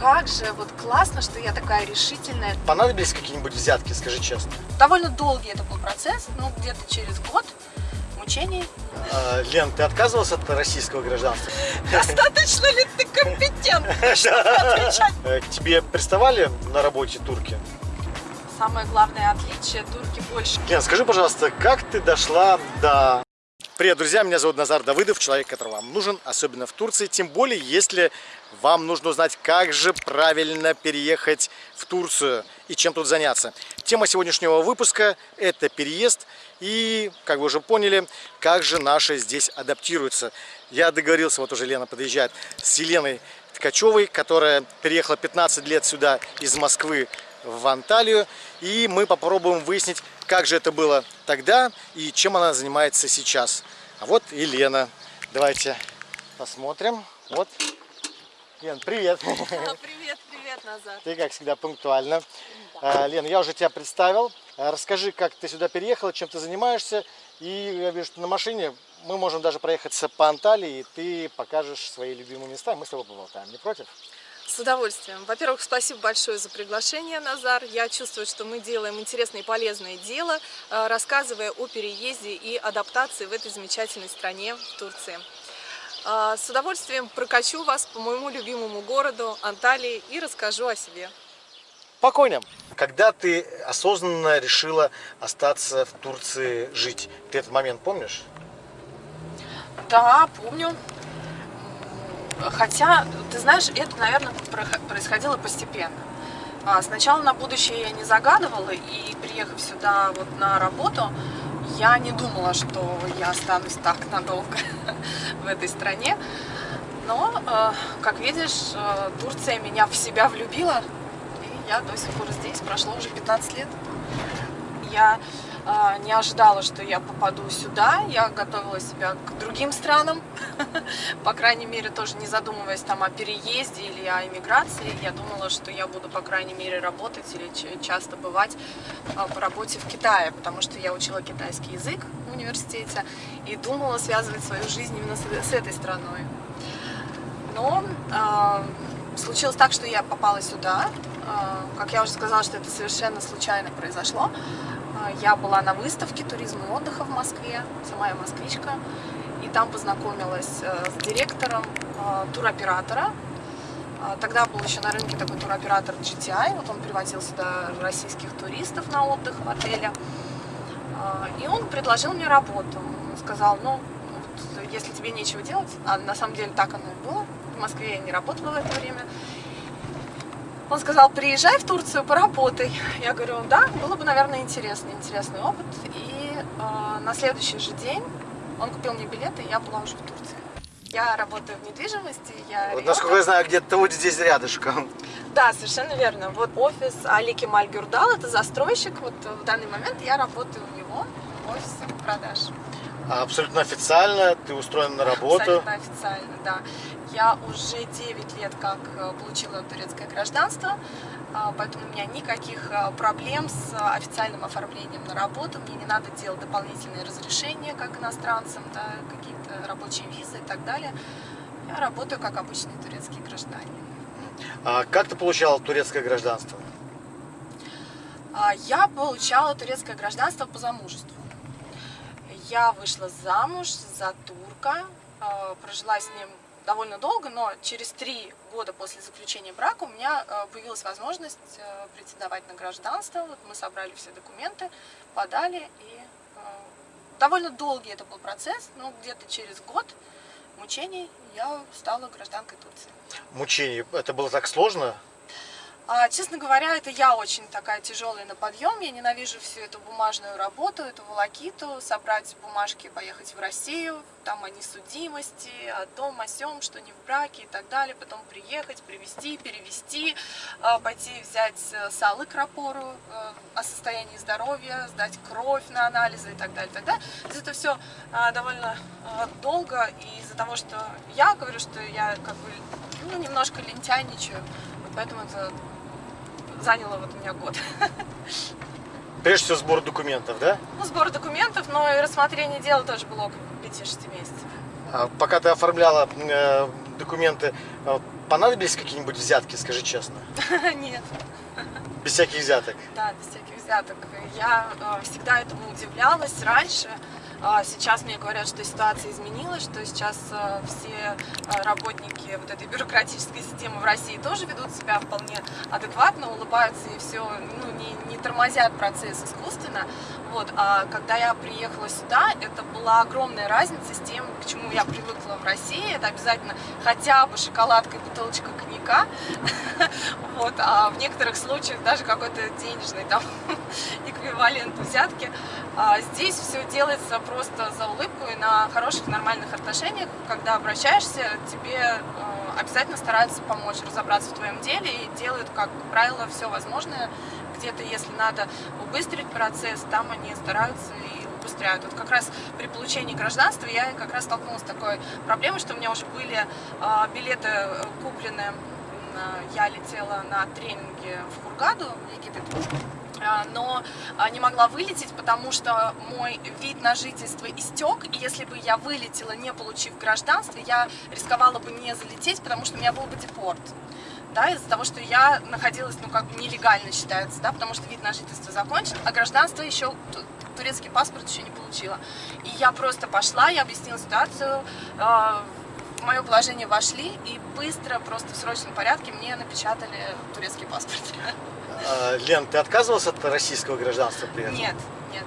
как же вот классно, что я такая решительная. Понадобились какие-нибудь взятки, скажи честно? Довольно долгий это был процесс, ну где-то через год мучений. А, Лен, ты отказывалась от российского гражданства? Достаточно ли ты компетентна, чтобы отвечать? Э, Тебе приставали на работе турки? Самое главное отличие, турки больше. Лен, скажи, пожалуйста, как ты дошла до... Привет, друзья, меня зовут Назар Давыдов, человек, который вам нужен, особенно в Турции, тем более, если вам нужно узнать, как же правильно переехать в Турцию и чем тут заняться. Тема сегодняшнего выпуска – это переезд и, как вы уже поняли, как же наши здесь адаптируются. Я договорился, вот уже Лена подъезжает, с Еленой Ткачевой, которая переехала 15 лет сюда из Москвы в Анталию. И мы попробуем выяснить, как же это было тогда и чем она занимается сейчас. А вот и Лена. Давайте посмотрим. Вот. Лен, привет. Привет, привет, Назар. Ты, как всегда, пунктуально. Да. Лен, я уже тебя представил. А, расскажи, как ты сюда переехала, чем ты занимаешься. И я вижу, что на машине мы можем даже проехаться по Анталии, и ты покажешь свои любимые места, мы с тобой поболтаем. Не против? С удовольствием. Во-первых, спасибо большое за приглашение, Назар. Я чувствую, что мы делаем интересное и полезное дело, э, рассказывая о переезде и адаптации в этой замечательной стране, в Турции. Э, с удовольствием прокачу вас по моему любимому городу Анталии и расскажу о себе. Спокойно. Когда ты осознанно решила остаться в Турции жить, ты этот момент помнишь? Да, помню. Хотя, ты знаешь, это, наверное, происходило постепенно. А, сначала на будущее я не загадывала, и приехав сюда вот на работу, я не думала, что я останусь так надолго в этой стране. Но, а, как видишь, а, Турция меня в себя влюбила, и я до сих пор здесь, прошло уже 15 лет. Я не ожидала, что я попаду сюда. Я готовила себя к другим странам, по крайней мере, тоже не задумываясь там о переезде или о иммиграции. Я думала, что я буду, по крайней мере, работать или часто бывать а, по работе в Китае, потому что я учила китайский язык в университете и думала связывать свою жизнь именно с, этой страной. Но э, случилось так, что я попала сюда. Э, как я уже сказала, что это совершенно случайно произошло. А, я была на выставке туризма и отдыха в Москве, сама я москвичка, и там познакомилась э, с директором э, туроператора. А, тогда был еще на рынке такой туроператор GTI, вот он привозил сюда российских туристов на отдых в отеле. А, и он предложил мне работу. Сказал, ну, если тебе нечего делать, а на самом деле так оно и было, в Москве я не работала в это время, он сказал, приезжай в Турцию, поработай. Я говорю, да, было бы, наверное, интересный, интересный опыт. И э, на следующий же день он купил мне билеты, и я была уже в Турции. Я работаю в недвижимости, я вот, Насколько я знаю, где-то вот здесь рядышком. Да, совершенно верно. Вот офис Али Кемаль Гюрдал, это застройщик. Вот в данный момент я работаю у него в офисе продаж. Абсолютно официально ты устроена на работу? Абсолютно официально, да. Я уже 9 лет как э, получила турецкое гражданство, а, поэтому у меня никаких э, проблем с официальным оформлением на работу. Мне не надо делать дополнительные разрешения, как иностранцам, да, какие-то рабочие визы и так далее. Я работаю как обычный турецкий гражданин. А как ты получала турецкое гражданство? А, я получала турецкое гражданство по замужеству. Я вышла замуж за турка, а, прожила с ним довольно долго, но через три года после заключения брака у меня а, появилась возможность а, претендовать на гражданство. Вот мы собрали все документы, подали, и довольно долгий это был процесс, но где-то через год мучений я стала гражданкой Турции. Мучений? Это было так сложно? А, честно говоря, это я очень такая тяжелая на подъем. Я ненавижу всю эту бумажную работу, эту волокиту, собрать бумажки, поехать в Россию, там о несудимости, о том, о сем, что не в браке и так далее. Потом приехать, привезти, перевести, а, пойти взять э, салы к рапору э, о состоянии здоровья, сдать кровь на анализы и так далее. Тогда это все а, довольно долго. И из-за того, что я говорю, что я как бы ну, немножко лентяйничаю, поэтому это заняло вот у меня год. Прежде всего сбор документов, да? Ну, сбор документов, но и рассмотрение дела тоже было около 5-6 месяцев. А пока ты оформляла э, документы. А Понадобились какие-нибудь взятки, скажи честно? Нет. Без всяких взяток? Да, без всяких взяток. Я э, всегда этому удивлялась раньше. А Сейчас мне говорят, что ситуация изменилась, что сейчас э, все э, работники вот этой бюрократической системы в России тоже ведут себя вполне адекватно, улыбаются и все, ну, не, не тормозят процесс искусственно. Вот. А когда я приехала сюда, это была огромная разница с тем, к чему я привыкла в России. Это обязательно хотя бы шоколадка и бутылочка коньяка. Вот. А в некоторых случаях даже какой-то денежный там эквивалент взятки. А здесь все делается просто за улыбку и на хороших нормальных отношениях. Когда обращаешься, тебе э, обязательно стараются помочь разобраться в твоем деле и делают, как правило, все возможное. Где-то, если надо убыстрить процесс, там они стараются и убыстряют. Вот как раз при получении гражданства я как раз столкнулась с такой проблемой, что у меня уже были э, билеты э, куплены. М, Я летела на тренинге в Хургаду, Египет. А, но а, не могла вылететь, потому что мой вид на жительство истек, и если бы я вылетела, не получив гражданство, я рисковала бы не залететь, потому что у меня был бы депорт. Да, из-за того, что я находилась, ну, как бы нелегально считается, да, потому что вид на жительство закончен, а гражданство еще, турецкий паспорт еще не получила. И я просто пошла, я объяснила ситуацию, э, в мое положение вошли, и быстро, просто в срочном порядке мне напечатали турецкий паспорт. А, Лен, ты отказывалась от российского гражданства при этом? Нет, нет.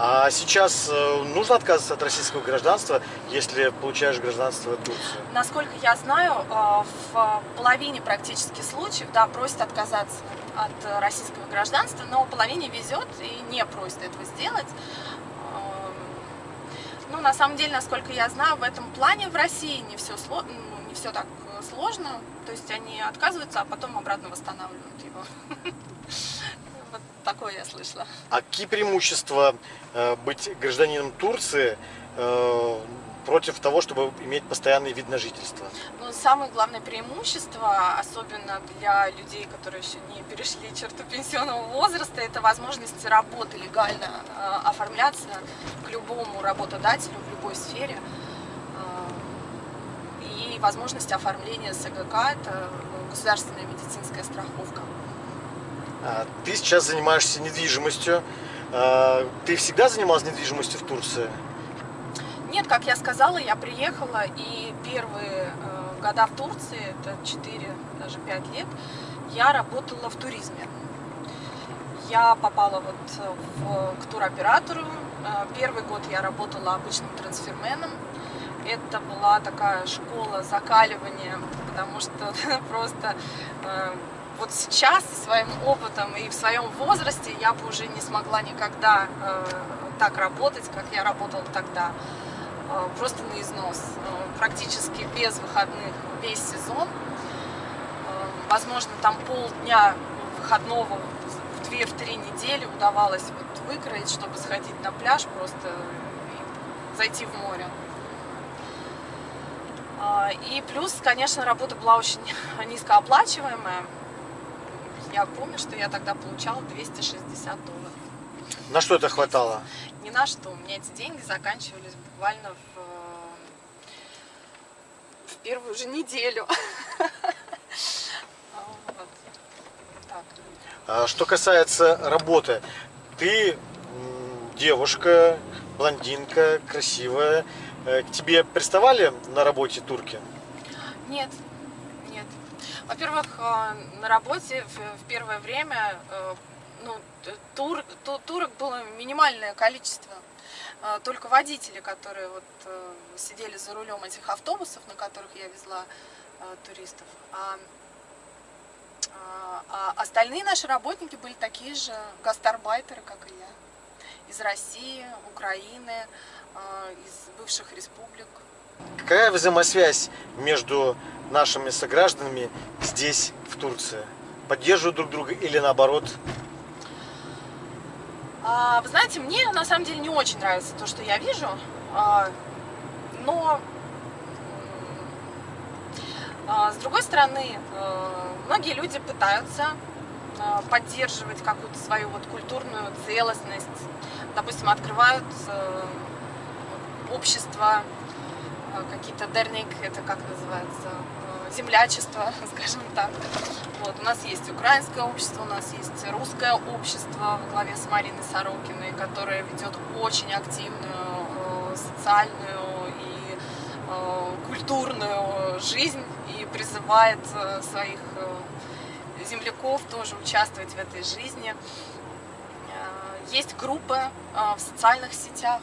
А сейчас э, нужно отказываться от российского гражданства, если получаешь гражданство Турции? Насколько я знаю, э, в половине практически случаев, да, просят отказаться от российского гражданства, но половине везет и не просит этого сделать. Ну, на самом деле, насколько я знаю, в этом плане в России не все, сло... ну, не все так э, сложно. То есть они отказываются, а потом обратно восстанавливают его. Вот такое я слышала. А какие преимущества э, быть гражданином Турции э, против того, чтобы иметь постоянный вид на жительство? Ну, самое главное преимущество, особенно для людей, которые еще не перешли черту пенсионного возраста, это возможность работы легально э, оформляться к любому работодателю в любой сфере. Э, и возможность оформления СГК, это государственная медицинская страховка. А, Ты сейчас занимаешься недвижимостью. А, Ты всегда занималась недвижимостью в Турции? Нет, как я сказала, я приехала, и первые э, года в Турции, это 4, даже 5 лет, я работала в туризме. Я попала вот в, к туроператору. Э, Первый год я работала обычным трансферменом. Это была такая школа закаливания, потому что просто э, вот сейчас со своим опытом и в своем возрасте я бы уже не смогла никогда э, так работать, как я работала тогда. Э, Просто на износ. Э, Практически без выходных весь сезон. Э, Возможно, там полдня выходного в 2-3 недели удавалось вот выкроить, чтобы сходить на пляж просто зайти в море. И плюс, конечно, работа была очень низкооплачиваемая. Я помню, что я тогда получала 260 долларов. На что это хватало? Ни на что. У меня эти деньги заканчивались буквально в, э, в первую же неделю. А Что касается работы, ты девушка, блондинка, красивая. Э, К тебе приставали на работе турки? Нет, нет. Во-первых, э, на работе в, первое время ну, т- тур, ту- турок было минимальное количество. Э, Только водители, которые вот э, сидели за рулем этих автобусов, на которых я везла э, туристов. А, а- а остальные наши работники были такие же гастарбайтеры, как и я. Из России, Украины, э, из бывших республик. Какая взаимосвязь между нашими согражданами здесь, в Турции? Поддерживают друг друга или наоборот? А, Вы знаете, мне на самом деле не очень нравится то, что я вижу, а, но а, с другой стороны, э, многие люди пытаются поддерживать какую-то свою вот культурную целостность, допустим, открывают э, общество э, какие-то дерник, это как называется, э, землячество, скажем так. Вот, у нас есть украинское общество, у нас есть русское общество во главе с Мариной Сорокиной, которое ведет очень активную э, социальную и культурную жизнь и призывает своих земляков тоже участвовать в этой жизни. Есть группы в социальных сетях,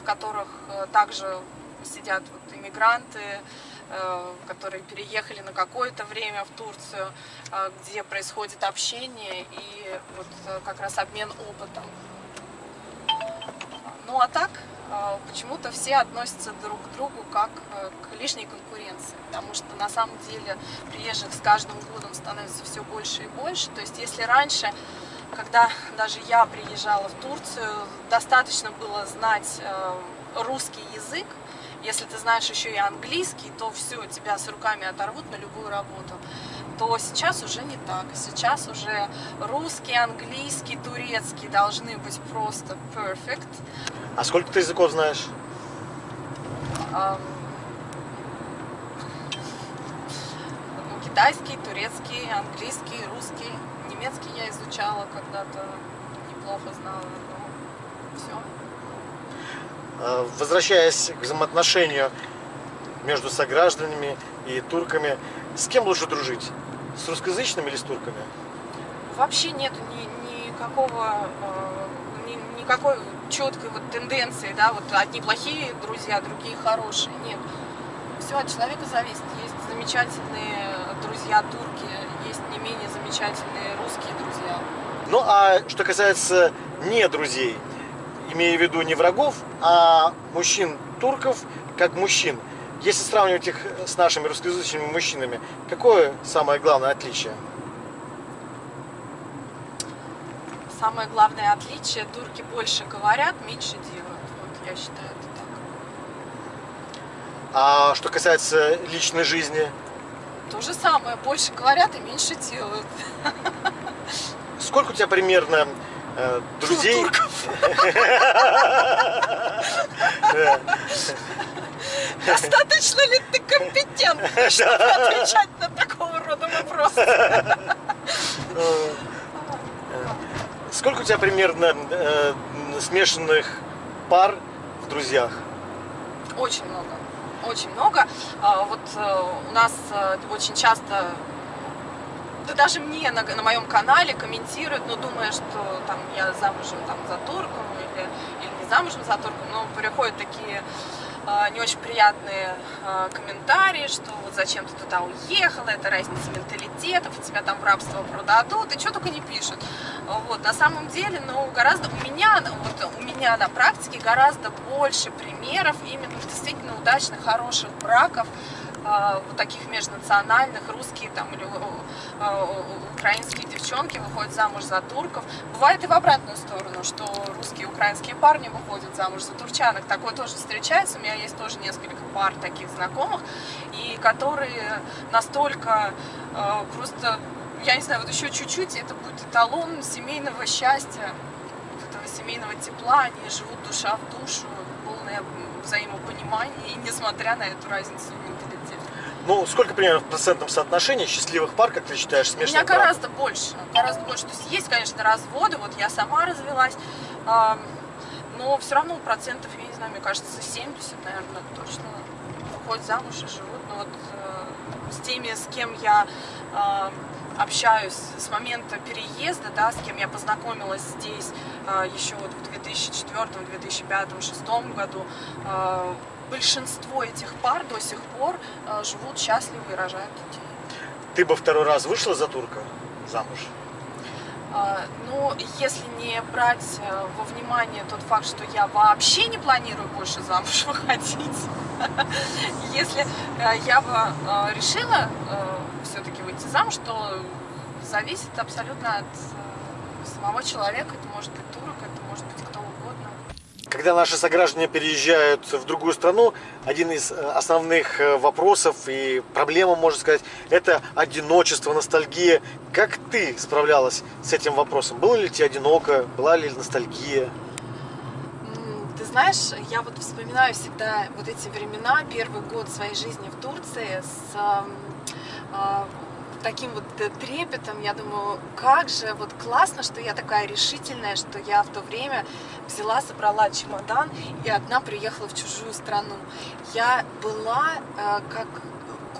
в которых также сидят вот иммигранты, э, которые переехали на какое-то время в Турцию, э, где происходит общение и вот э, как раз обмен опытом. Ну а так, почему-то все относятся друг к другу как к лишней конкуренции, потому что на самом деле приезжих с каждым годом становится все больше и больше. То есть если раньше, когда даже я приезжала в Турцию, достаточно было знать русский язык, если ты знаешь еще и английский, то все, тебя с руками оторвут на любую работу. То сейчас уже не так. Сейчас уже русский, английский, турецкий должны быть просто perfect. А сколько ты языков знаешь? Um, ну, китайский, турецкий, английский, русский, немецкий я изучала когда-то, неплохо знала, но все. Э, возвращаясь к взаимоотношению между согражданами и турками, с кем лучше дружить? С русскоязычными или с турками? Вообще нет ни, никакого, э, ни, никакой четкой вот тенденции, да, вот одни плохие друзья, другие хорошие. Нет. Все от человека зависит. Есть замечательные друзья турки, есть не менее замечательные русские друзья. Ну а что касается не друзей, имея в виду не врагов, а мужчин турков как мужчин. Если сравнивать их с нашими русскоязычными мужчинами, какое самое главное отличие? Самое главное отличие, турки больше говорят, меньше делают. Вот я считаю это так. А что касается личной жизни? То же самое, больше говорят и меньше делают. Сколько у тебя примерно э, друзей. Достаточно ли ты компетентный, чтобы отвечать на такого рода вопросы? Сколько у тебя примерно э, смешанных пар в друзьях? Очень много. Очень много. А, вот э, у нас э, очень часто да даже мне на, на моем канале комментируют, ну, думая, что там я замужем там, за турком или, или не замужем за турком, но приходят такие э, не очень приятные э, комментарии, что вот зачем ты туда уехала, это разница менталитетов, тебя там в рабство продадут, и что только не пишут. Вот, на самом деле, ну, гораздо, у меня, вот, у меня на практике гораздо больше примеров именно действительно удачных, хороших браков, вот таких межнациональных, русские там или а, украинские девчонки выходят замуж за турков. Бывает и в обратную сторону, что русские и украинские парни выходят замуж за турчанок. Такое тоже встречается. У меня есть тоже несколько пар таких знакомых, и которые настолько а, просто, я не знаю, вот еще чуть-чуть, это будет эталон семейного счастья, этого семейного тепла. Они живут душа в душу, полное взаимопонимание, и несмотря на эту разницу ну, сколько примерно в процентном соотношении счастливых пар, как ты считаешь, смешных У меня браков? гораздо больше, гораздо больше. То есть есть, конечно, разводы, вот я сама развелась, но все равно процентов, я не знаю, мне кажется, 70, наверное, точно выходят замуж и живут. Но вот э, с теми, с кем я общаюсь с момента переезда, да, с кем я познакомилась здесь э, еще вот в 2004, 2005, 2006 году, э, большинство этих пар до сих пор э, живут счастливы и рожают детей. Ты бы второй раз вышла за турка замуж? А, ну, если не брать э, во внимание тот факт, что я вообще не планирую больше замуж выходить, если э, я бы решила все-таки выйти замуж, то зависит абсолютно от самого человека. Это может быть турок, это может быть кто когда наши сограждане переезжают в другую страну, один из э, основных э, вопросов и проблема, можно сказать, это одиночество, ностальгия. Как ты справлялась с этим вопросом? Было ли тебе одиноко? Была ли ностальгия? знаешь, я вот вспоминаю всегда вот эти времена, первый год своей жизни в Турции с э, таким вот трепетом, я думаю, как же вот классно, что я такая решительная, что я в то время взяла, собрала чемодан и одна приехала в чужую страну. Я была э, как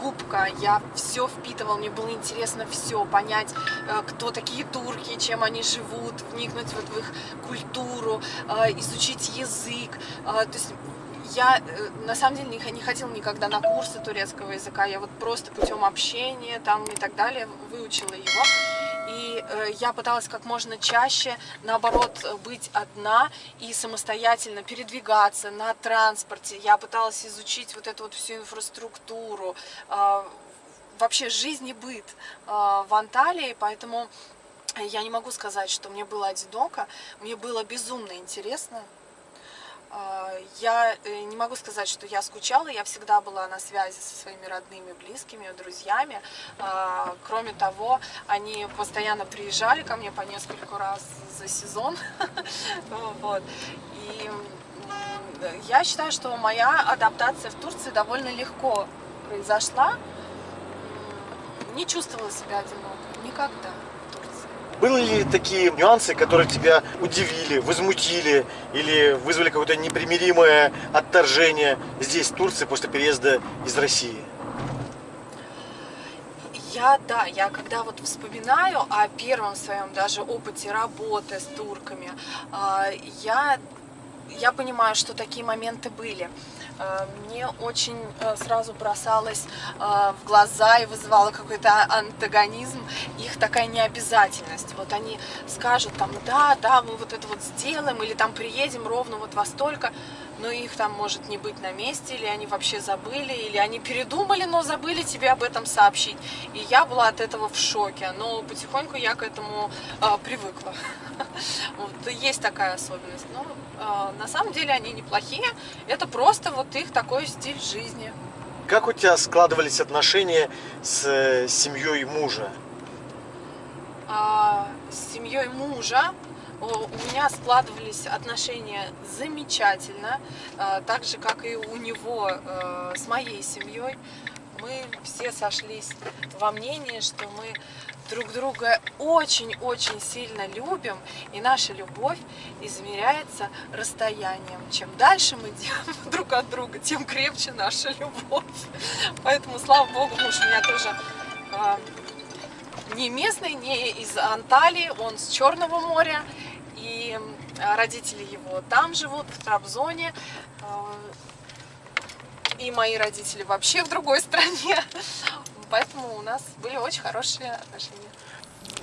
губка, я все впитывала, мне было интересно все, понять, э, кто такие турки, чем они живут, вникнуть вот в их культуру, э, изучить язык, то есть я э, на самом деле не, не никогда на курсы турецкого языка, я вот просто путем общения там и так далее выучила его. И э, я пыталась как можно чаще, наоборот, быть одна и самостоятельно передвигаться на транспорте. Я пыталась изучить вот эту вот всю инфраструктуру, э, вообще жизнь и быт э, в Анталии, поэтому я не могу сказать, что мне было одиноко, мне было безумно интересно. А, я э, не могу сказать, что я скучала, я всегда была на связи со своими родными, близкими, друзьями. А, кроме того, они постоянно приезжали ко мне по несколько раз за сезон. Вот. И я считаю, что моя адаптация в Турции довольно легко произошла. Не чувствовала себя одиноко, никогда. Были ли такие нюансы, которые тебя удивили, возмутили или вызвали какое-то непримиримое отторжение здесь, в Турции, после переезда из России? Я, да, я когда вот вспоминаю о первом своем даже опыте работы с турками, а, я, я понимаю, что такие моменты были. Э, мне очень э, сразу бросалось э, в глаза и вызывало какой-то антагонизм их такая необязательность. Вот они скажут там, да, да, мы вот это вот сделаем, или там приедем ровно вот во столько, но их там может не быть на месте, или они вообще забыли, или они передумали, но забыли тебе об этом сообщить. И я была от этого в шоке, но потихоньку я к этому э, привыкла. Вот, есть такая особенность. Но э, на самом деле они неплохие, это просто вот их такой стиль жизни. Как у тебя складывались отношения с э, семьей мужа? А, с семьей мужа у меня складывались отношения замечательно, а, так же, как и у него а, с моей семьей. Мы все сошлись во мнении, что мы друг друга очень-очень сильно любим, и наша любовь измеряется расстоянием. Чем дальше мы делаем друг от друга, тем крепче наша любовь. Поэтому, слава Богу, муж у меня тоже не местный, не из Анталии, он с Черного моря. И родители его там живут, в Трабзоне. И мои родители вообще в другой стране. Поэтому у нас были очень хорошие отношения.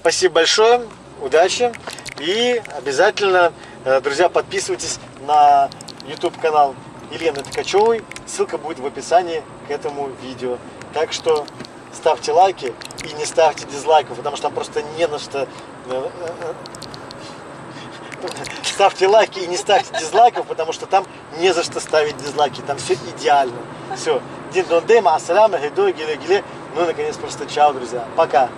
Спасибо большое, удачи. И обязательно, э, друзья, подписывайтесь на YouTube канал Елены Ткачевой. Ссылка будет в описании к этому видео. Так что ставьте лайки и не ставьте дизлайков, потому что там просто не на что... Ставьте лайки и не ставьте дизлайков, потому что там не за что ставить дизлайки, там все идеально. Все. Дин дон дема, ассаляма, гидой, гиле, гиле. Ну, наконец, просто чао, друзья. Пока.